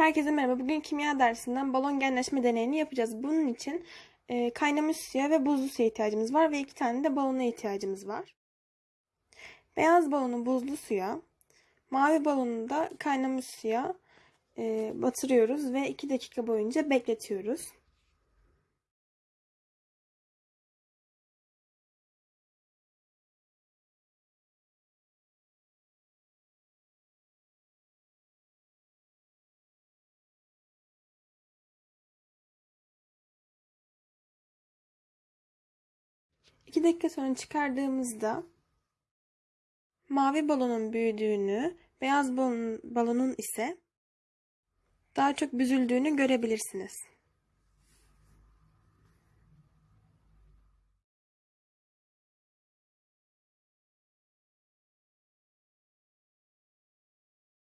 Herkese merhaba. Bugün kimya dersinden balon genleşme deneyini yapacağız. Bunun için e, kaynamış suya ve buzlu suya ihtiyacımız var ve iki tane de balona ihtiyacımız var. Beyaz balonu buzlu suya, mavi balonu da kaynamış suya e, batırıyoruz ve 2 dakika boyunca bekletiyoruz. İki dakika sonra çıkardığımızda mavi balonun büyüdüğünü, beyaz balonun ise daha çok büzüldüğünü görebilirsiniz.